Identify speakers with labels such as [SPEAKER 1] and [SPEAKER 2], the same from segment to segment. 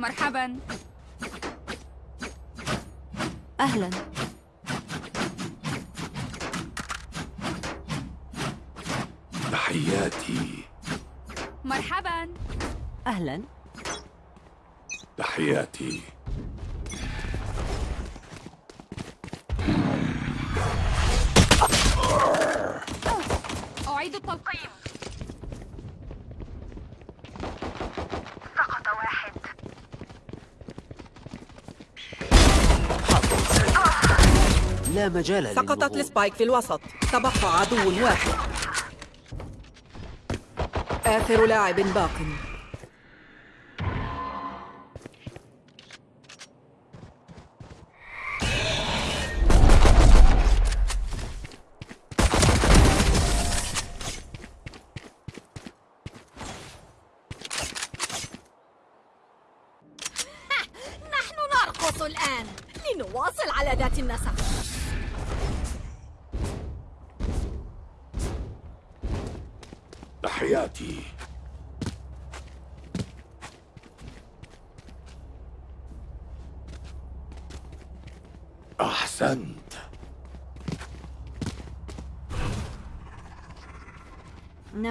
[SPEAKER 1] مرحبا.
[SPEAKER 2] أهلا.
[SPEAKER 3] تحياتي.
[SPEAKER 1] مرحبا.
[SPEAKER 2] أهلا.
[SPEAKER 3] تحياتي
[SPEAKER 1] أعيد التلقيم
[SPEAKER 4] سقط واحد
[SPEAKER 5] لا مجال
[SPEAKER 6] سقطت. السبايك في الوسط. تبقى عدو واحد. آخر لاعب باق.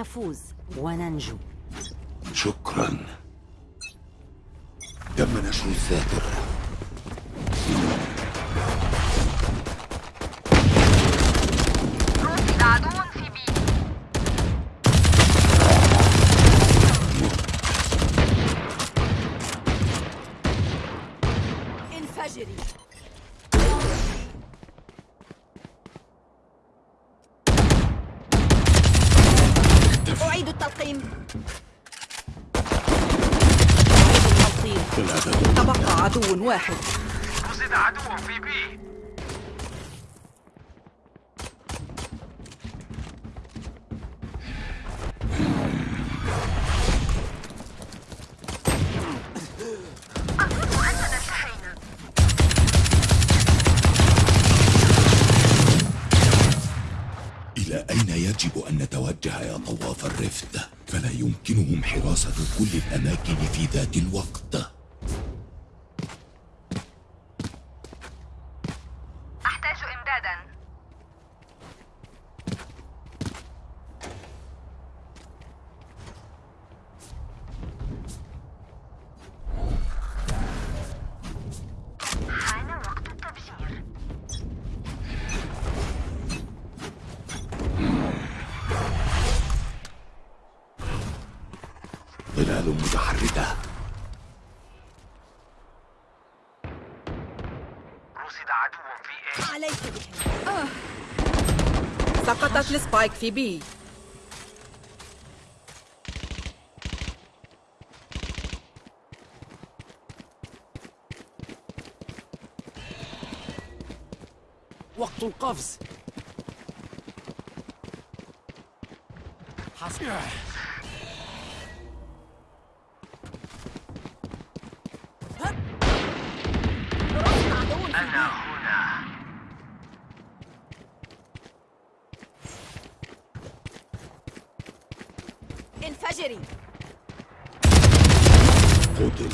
[SPEAKER 2] نفوز وننجو.
[SPEAKER 3] شكرا. تم نشر الذاكرة
[SPEAKER 6] واحد.
[SPEAKER 4] رصد عدو في بي. أظن أننا انتهينا
[SPEAKER 3] إلى أين يجب أن نتوجه يا طواف الرفد؟ فلا يمكنهم حراسة كل الأماكن في ذات الوقت
[SPEAKER 4] أحتاج إمدادا حان وقت التفجير
[SPEAKER 3] ظلال متحركة.
[SPEAKER 4] رصد عدو في إيه
[SPEAKER 7] عليك. بهم
[SPEAKER 6] سقطت السبايك في بي
[SPEAKER 5] وقت القفز. حصل
[SPEAKER 7] رصد عدو في
[SPEAKER 4] أنا هنا
[SPEAKER 7] انفجري
[SPEAKER 3] قتل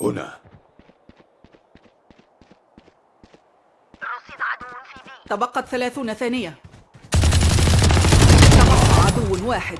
[SPEAKER 3] هنا
[SPEAKER 4] رصد عدو في بي
[SPEAKER 6] تبقت ثلاثون ثانية. تبقى عدو واحد.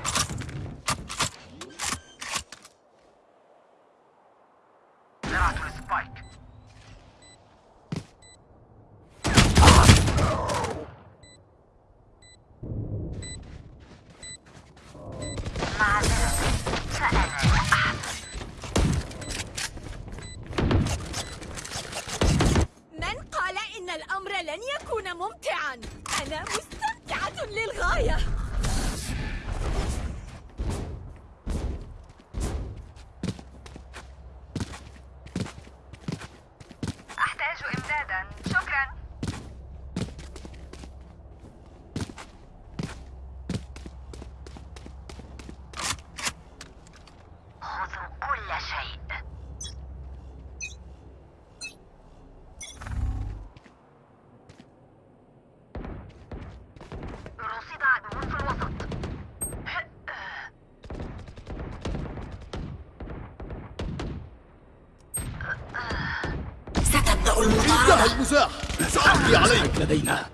[SPEAKER 3] لدينا.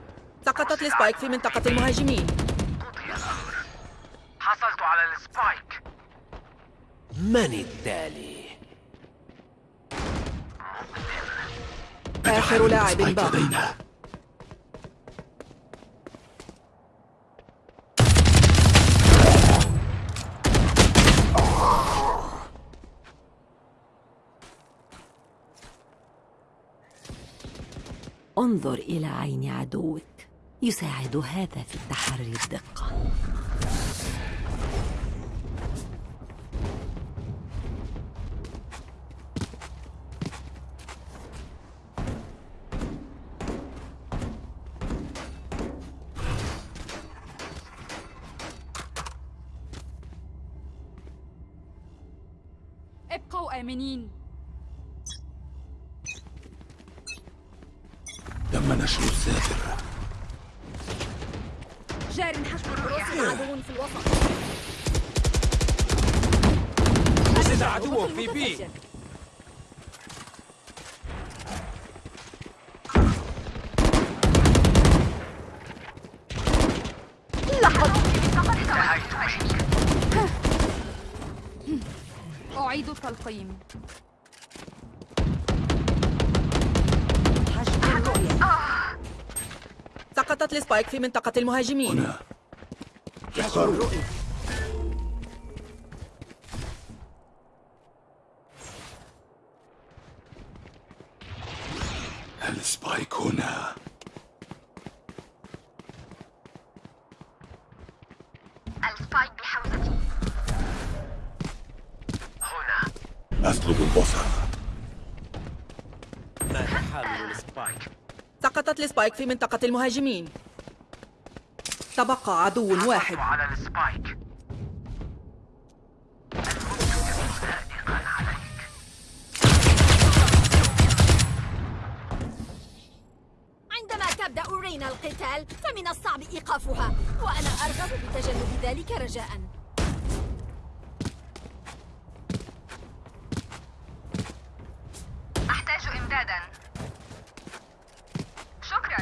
[SPEAKER 6] سقطت ال spike في منطقة المهاجمين.
[SPEAKER 4] حصلت على ال spike.
[SPEAKER 5] من التالي؟
[SPEAKER 6] آخر لاعب باق
[SPEAKER 2] انظر إلى عين عدوك. يساعد هذا في التحري الدقة
[SPEAKER 1] ابقوا آمنين
[SPEAKER 3] تم نشر السافر
[SPEAKER 1] جار حشو
[SPEAKER 7] رصد عدو في الوسط
[SPEAKER 5] وجد عدو في بي
[SPEAKER 1] أعيد التلقيم.
[SPEAKER 2] حجب الرؤية
[SPEAKER 6] سقطت ال spike في منطقة المهاجمين.
[SPEAKER 3] هنا.
[SPEAKER 5] ال spike
[SPEAKER 6] ال spike في منطقة المهاجمين. تبقى عدو واحد.
[SPEAKER 4] على ال spike.
[SPEAKER 7] عندما تبدأ رينا القتال فمن الصعب إيقافها وأنا أرغب بتجنب ذلك رجاءً.
[SPEAKER 4] أحتاج إمدادا شكرا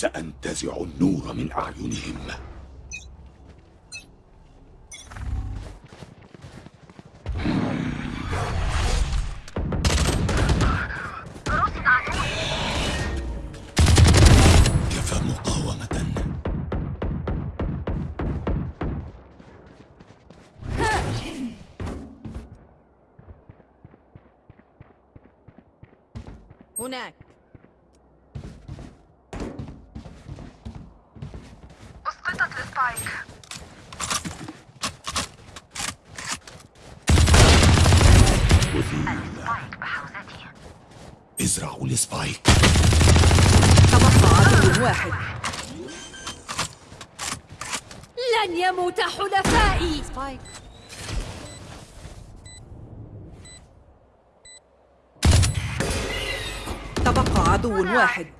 [SPEAKER 3] سأنتزع النور من أعينهم.
[SPEAKER 6] واحد.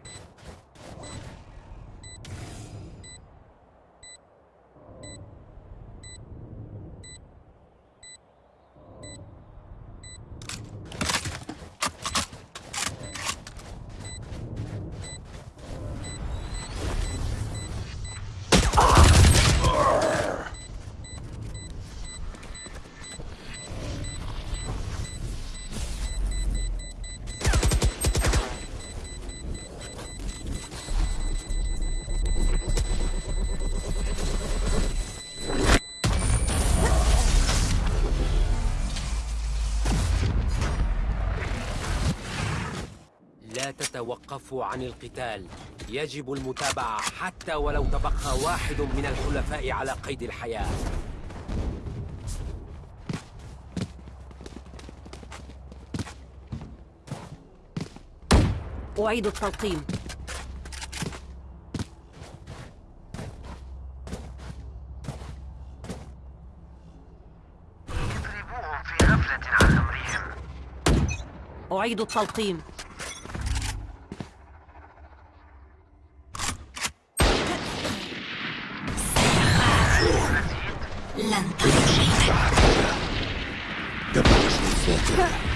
[SPEAKER 5] لا تتوقفوا عن القتال. يجب المتابعة حتى ولو تبقى واحد من الحلفاء على قيد الحياة.
[SPEAKER 2] أعيد التلقيم.
[SPEAKER 4] اضربوهم في غفلة عن أمرهم.
[SPEAKER 2] أعيد التلقيم.
[SPEAKER 3] Huh.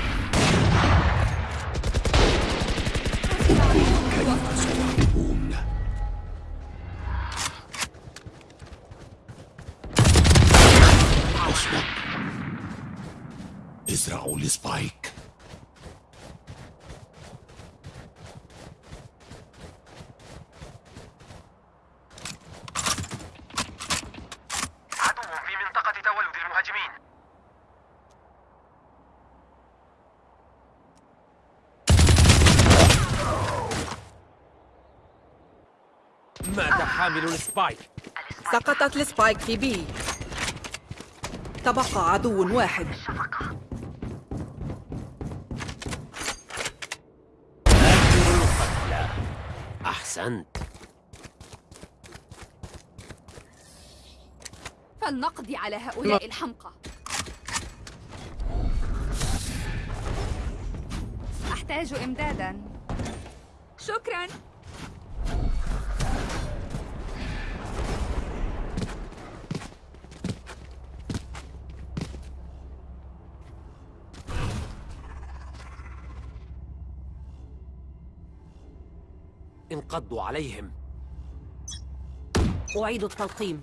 [SPEAKER 3] ال spike سقطت ال
[SPEAKER 4] spike في
[SPEAKER 6] B. تبقى عدو واحد.
[SPEAKER 5] أحسنت.
[SPEAKER 1] فلنقضي على هؤلاء الحمقى. أحتاج إمدادا. شكرا.
[SPEAKER 5] انقضوا عليهم.
[SPEAKER 2] أعيد التلقيم.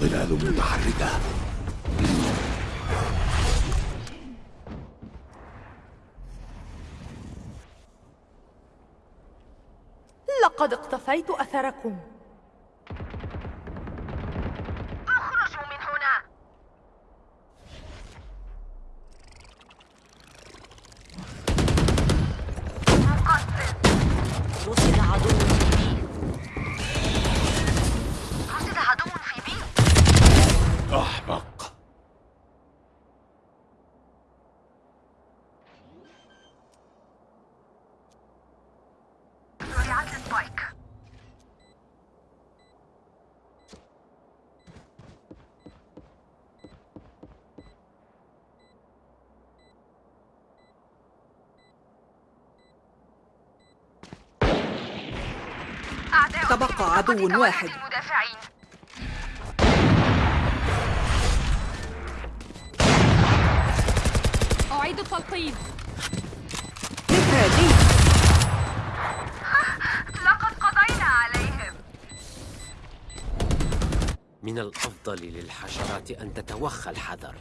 [SPEAKER 3] ظلال متحركة.
[SPEAKER 8] لقد اقتفيت أثركم
[SPEAKER 4] اخرجوا من هنا مقصد
[SPEAKER 2] رصد عدو
[SPEAKER 4] رصد عدو في بي
[SPEAKER 3] أحمق
[SPEAKER 4] زرعت السبايك أعداء في
[SPEAKER 6] تبقى عدو واحد.
[SPEAKER 1] أعيد التلقيم.
[SPEAKER 6] هذه
[SPEAKER 4] لقد قضينا عليهم.
[SPEAKER 5] من الأفضل للحشرات أن تتوخى الحذر.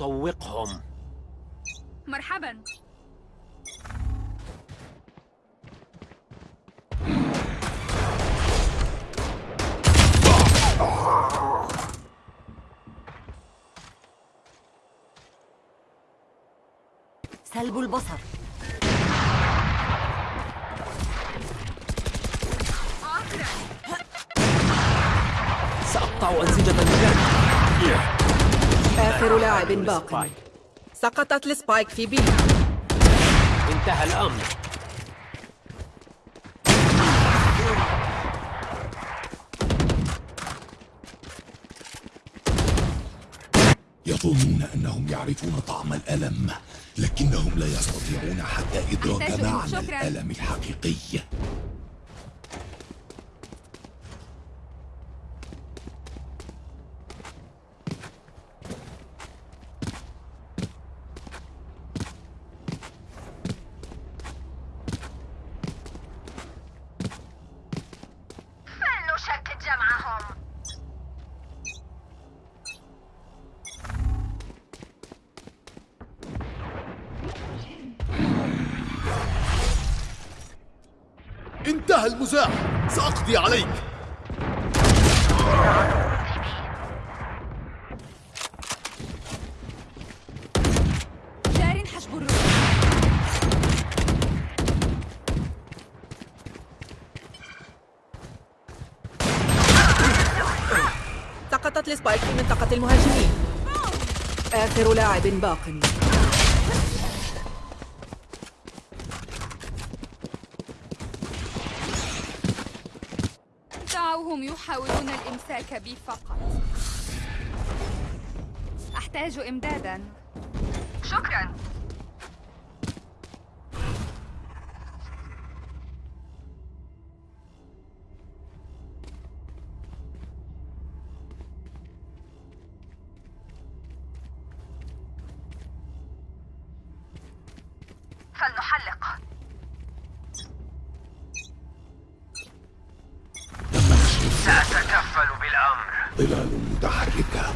[SPEAKER 5] لنطوقهم
[SPEAKER 1] مرحبا.
[SPEAKER 2] سلب البصر.
[SPEAKER 5] سأقطع أنسجة الجهد
[SPEAKER 6] آخر لاعب باق. سقطت السبايك في بي
[SPEAKER 5] انتهى الأمر
[SPEAKER 3] يظنون أنهم يعرفون طعم الألم لكنهم لا يستطيعون حتى إدراك معنى. الألم الحقيقي
[SPEAKER 4] فلنشتت جمعهم
[SPEAKER 9] انتهى المزاح سأقضي عليك
[SPEAKER 1] جار حجب الروح
[SPEAKER 6] سقطت السبايك في منطقة المهاجمين. آخر لاعب باق.
[SPEAKER 1] هم يحاولون الإمساك بي فقط. أحتاج إمدادا.
[SPEAKER 4] شكرا فلنحلق
[SPEAKER 3] تم نشر
[SPEAKER 5] سأتكفل بالأمر
[SPEAKER 3] ظلال متحركة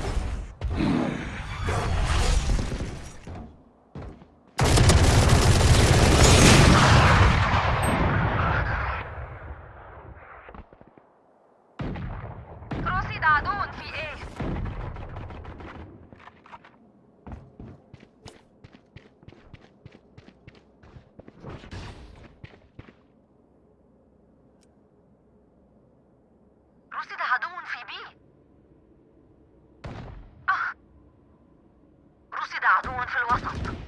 [SPEAKER 4] رصد عدو في إيه رصد عدو في بي آه. رصد عدو في الوسط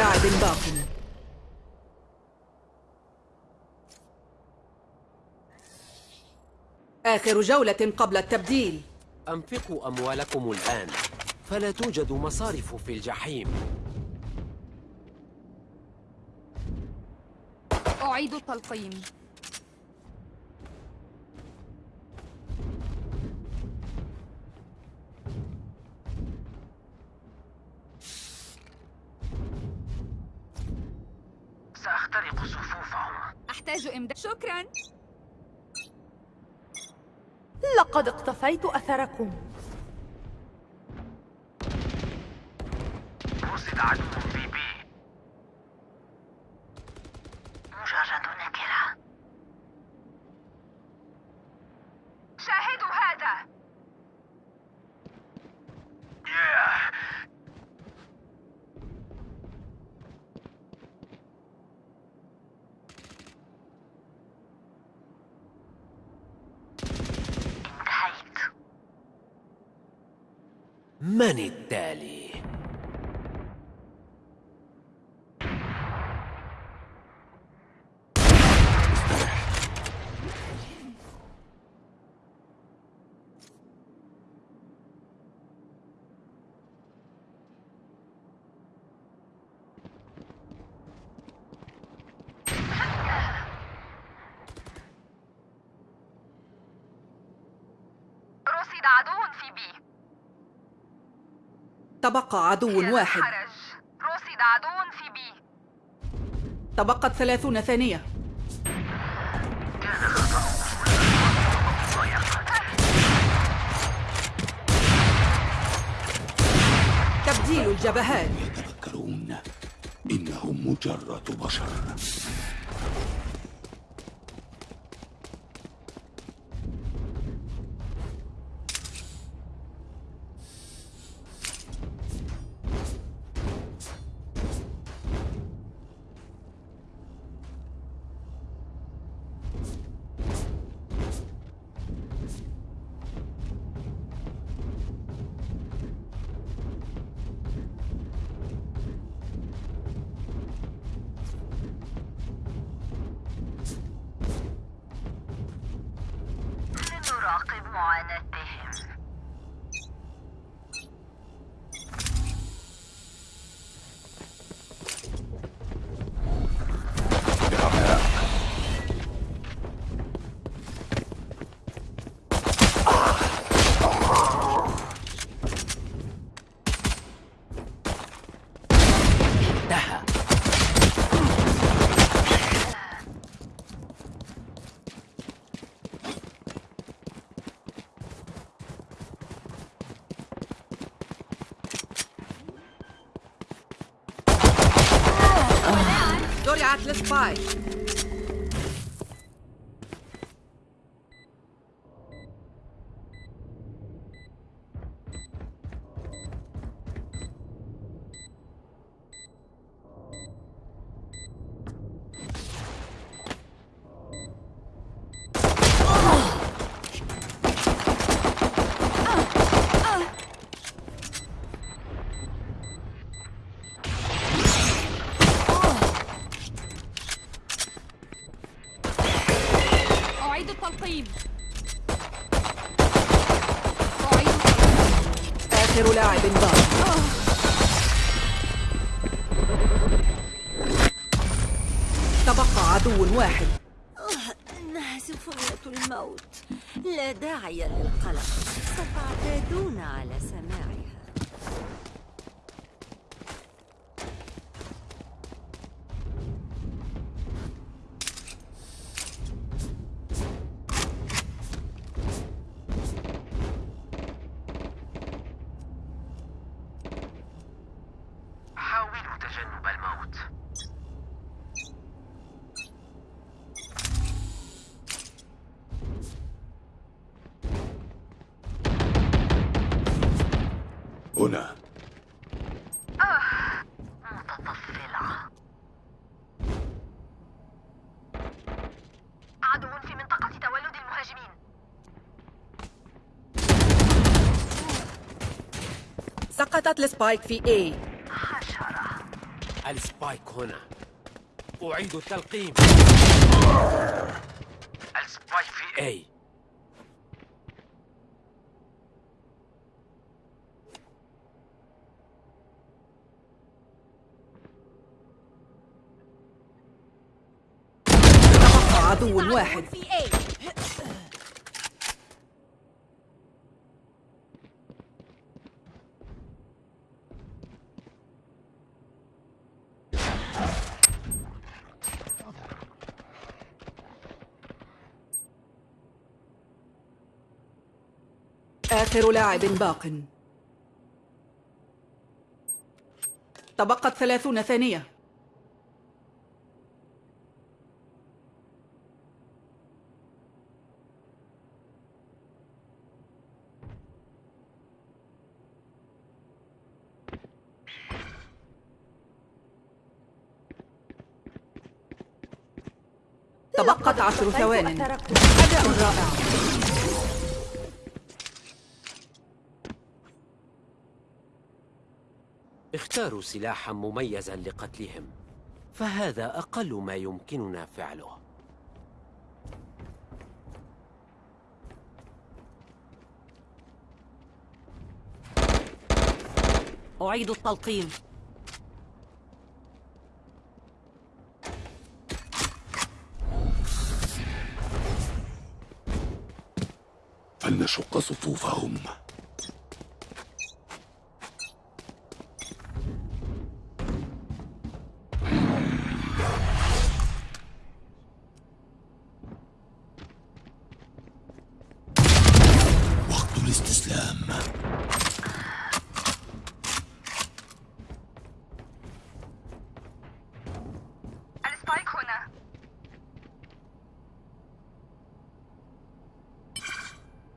[SPEAKER 6] آخر آخر جولة قبل التبديل.
[SPEAKER 5] أنفقوا أموالكم الآن فلا توجد مصارف في الجحيم.
[SPEAKER 1] أعيد التلقيم.
[SPEAKER 8] اقتفيت أثركم.
[SPEAKER 5] رصد عدو في بي
[SPEAKER 4] مجرد نكرة شاهدوا هذا انتهيت
[SPEAKER 5] من التالي؟
[SPEAKER 4] رصد عدو في بي
[SPEAKER 6] تبقى عدو واحد.
[SPEAKER 4] رصد عدو في بي.
[SPEAKER 6] تبقت ثلاثون ثانية. تبديل الجبهات.
[SPEAKER 3] يتفكرون إنهم مجرد بشر.
[SPEAKER 6] زرعت للسباي
[SPEAKER 3] سقطت
[SPEAKER 4] ال spike في
[SPEAKER 6] A.
[SPEAKER 5] ال spike هنا. أعيد التلقيم. ال spike في
[SPEAKER 6] تبقى عدو واحد
[SPEAKER 7] في A
[SPEAKER 6] آخر لاعب باق. تبقت ثلاثون ثانية. تبقت عشر ثوان. أداء رائع.
[SPEAKER 5] اختاروا سلاحا مميزا لقتلهم. فهذا أقل ما يمكننا فعله.
[SPEAKER 2] أعيد التلقيم.
[SPEAKER 3] فلنشق صفوفهم وقت الاستسلام
[SPEAKER 4] السبايك هنا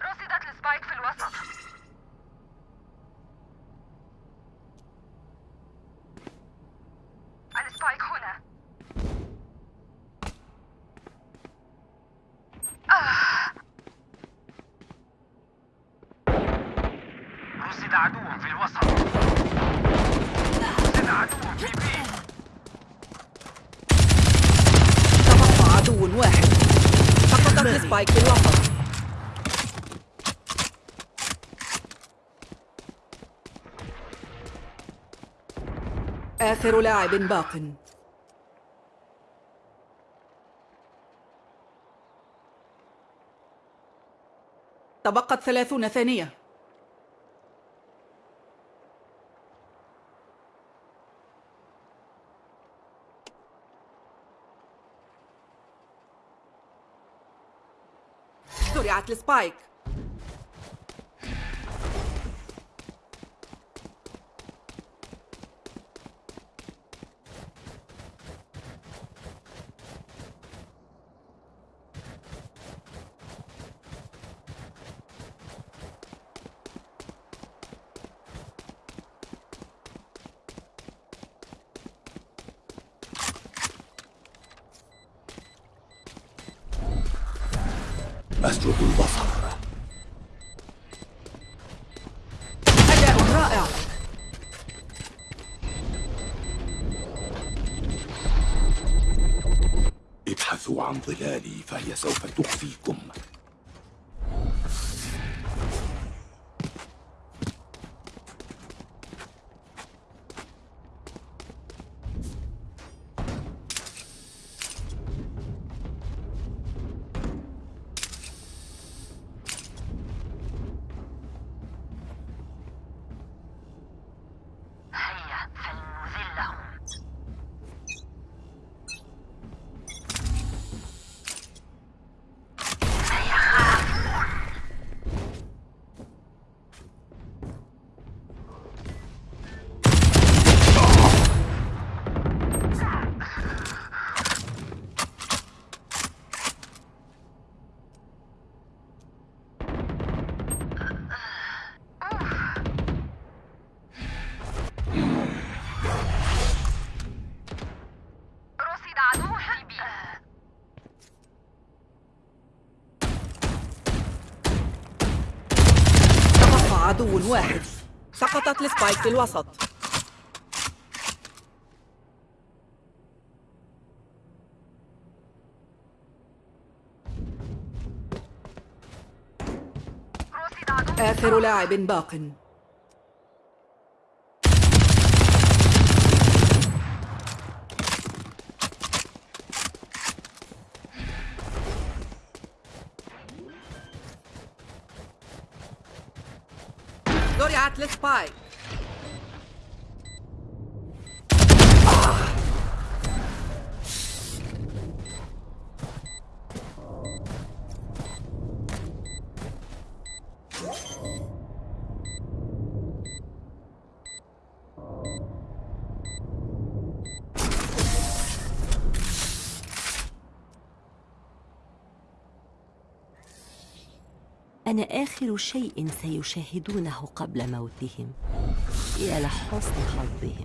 [SPEAKER 4] رصدت ال spike في الوسط ال spike هنا
[SPEAKER 5] رصد عدو في الوسط. رصد عدو في B
[SPEAKER 6] تبقى عدو واحد. السبايك في الوسط. آخر لاعب باق. تبقت ثلاثون ثانية. السبايك سقطت السبايك في الوسط. آخر لاعب باق. زرعت السبايك
[SPEAKER 2] أنا آخر شيء سيشاهدونه قبل موتهم. يا لحسن حظهم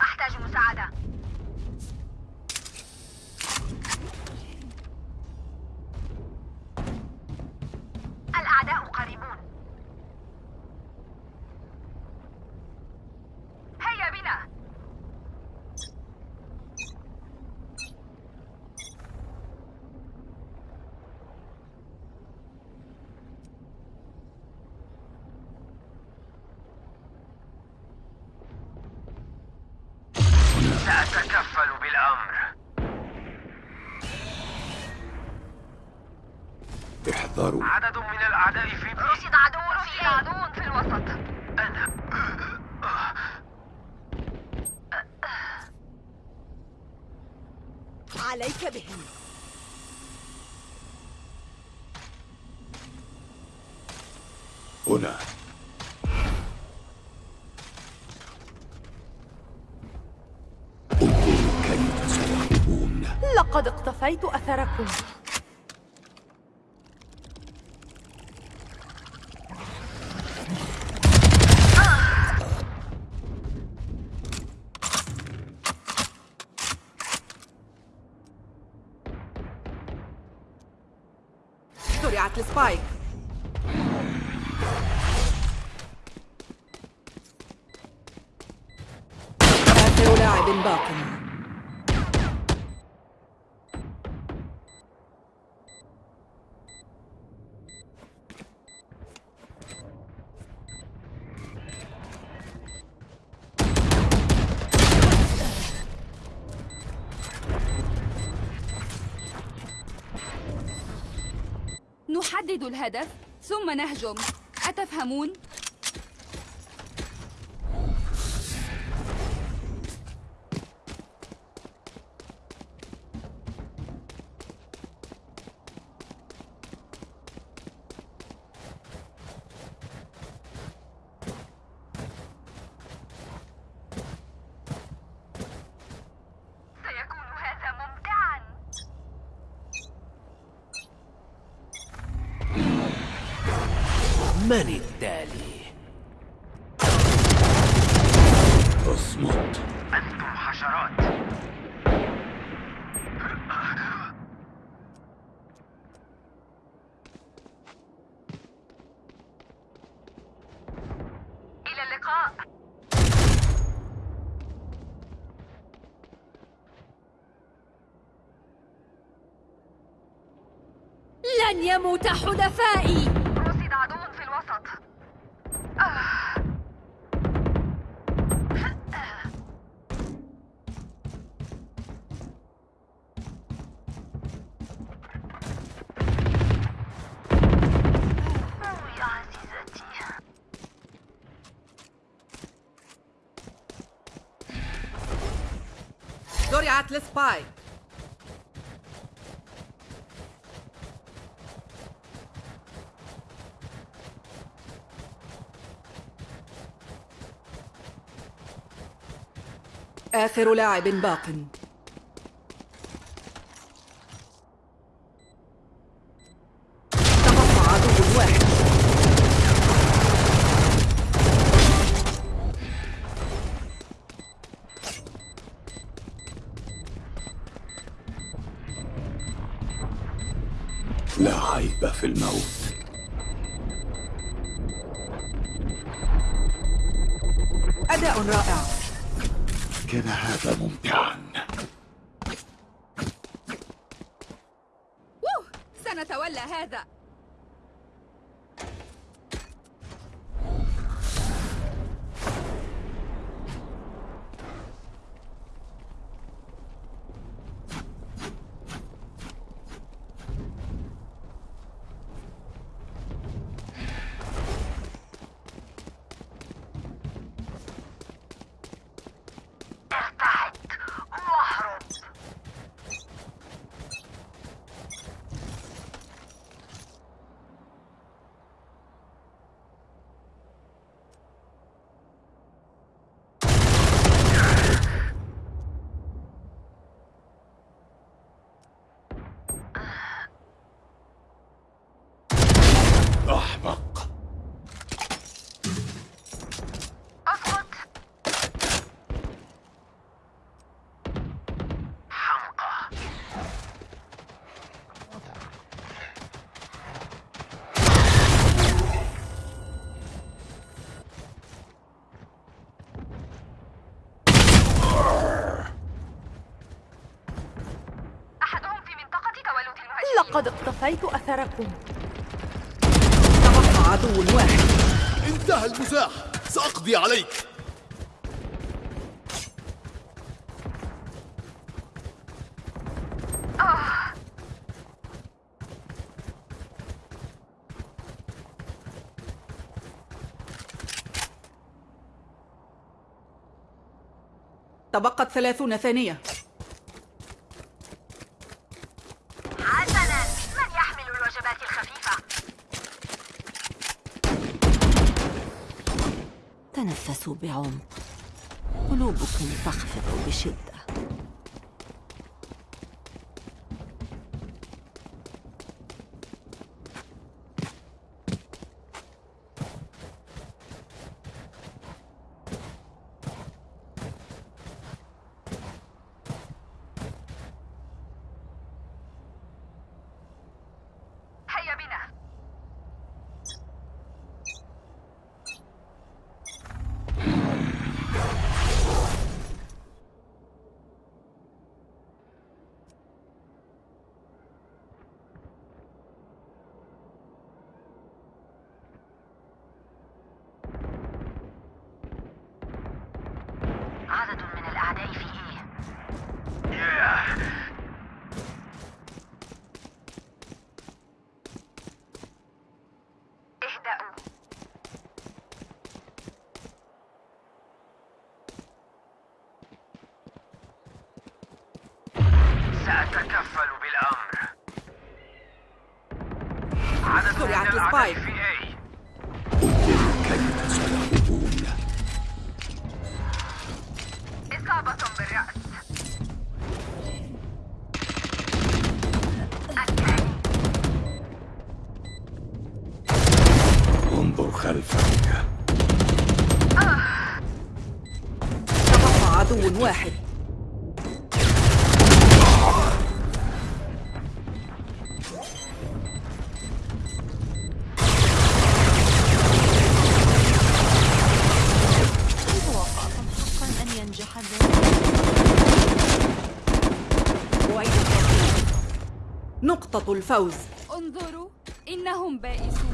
[SPEAKER 4] أحتاج مساعدة الأعداء قريبون هيا بنا
[SPEAKER 5] سأتكفل بالأمر
[SPEAKER 3] احذروا
[SPEAKER 5] عدد من الأعداء في
[SPEAKER 4] رصد عدو رصد عدو في الوسط.
[SPEAKER 5] أنا
[SPEAKER 7] عليك بهم.
[SPEAKER 3] هنا. انظروا كيف سيهربون
[SPEAKER 8] لقد اقتفيت أثركم.
[SPEAKER 1] نحدد الهدف ثم نهجم أتفهمون؟
[SPEAKER 4] سيكون هذا ممتعا
[SPEAKER 5] من التالي؟
[SPEAKER 3] اصمت
[SPEAKER 5] أنتم حشرات
[SPEAKER 4] إلى اللقاء
[SPEAKER 7] لن يموت حلفائي
[SPEAKER 4] رصد عدو في الوسط آه. أوه يا عزيزتي
[SPEAKER 6] زرعت السبايك آخر لاعب باق.
[SPEAKER 1] تتولى هذا؟
[SPEAKER 8] لقد اقتفيت أثركم.
[SPEAKER 6] تبقى عدو واحد.
[SPEAKER 9] انتهى المزاح. سأقضي عليك.
[SPEAKER 6] تبقت ثلاثون ثانية.
[SPEAKER 2] بعمق قلوبكم تخفق بشدة.
[SPEAKER 10] سأتكفل بالأمر.
[SPEAKER 6] سرعة السبايك. يخطط الفوز.
[SPEAKER 4] انظروا إنهم بائسون.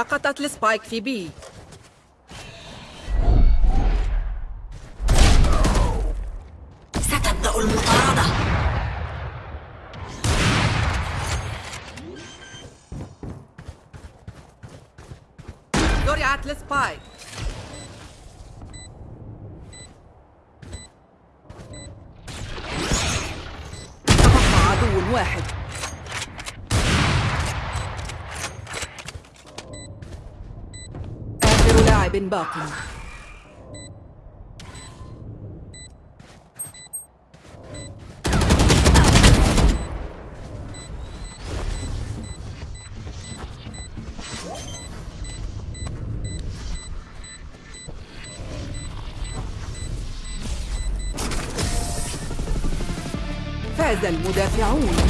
[SPEAKER 6] سقطت السبايك في بي. باق فاز المدافعون.